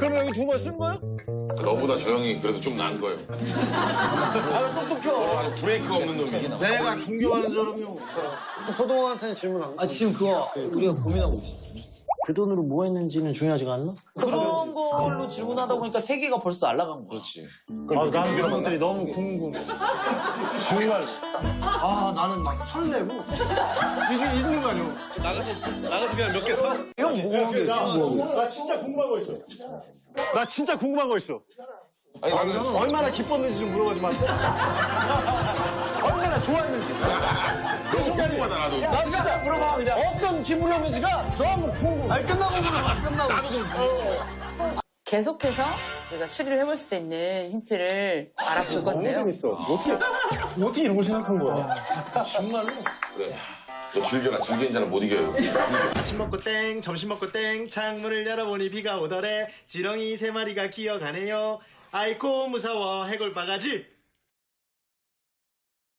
그럼 여기 두 번 쓴 거야? 너보다 저 형이 그래도 좀 나은 거예요. 아, 똑똑혀. 아주 브레이크가 없는 놈이. 내가 존경하는 사람이요. 호동한테는 질문 안 아 지금 그거 우리가 고민하고 있어. 그 돈으로 뭐 했는지는 중요하지가 않나? 그런 걸로 질문하다 보니까 세 개가 벌써 날아간 거야. 그렇지. 아, 난 그런 것들이 너무 궁금해. 정말. 아, 나는 막 설레고. 이중 있는 거 아니야? 나가서, 나가서 그냥 몇 개 사. 형게 나, 나 진짜 궁금한 거 있어. 나 진짜 궁금한 거 있어. 아니 나는 얼마나 기뻤는지 좀 물어보지 마. 얼마나 좋아했는지. 너무 궁금하다 나도. 나 진짜 물어봐, 그냥. 어떤 기분이었는지가 너무 궁금해. 아니, 끝나고 물어봐, 끝나고. 나도 좀. 계속해서 우리가 추리를 해볼 수 있는 힌트를 알아볼 건데요. 재밌어. 어떻게, 어떻게 이런 걸 생각한 거야? 그래. 너 즐겨라. 즐기는 자는 못 이겨요. 아침 먹고 땡, 점심 먹고 땡, 창문을 열어보니 비가 오더래. 지렁이 세 마리가 기어가네요. 아이고 무서워 해골 바가지.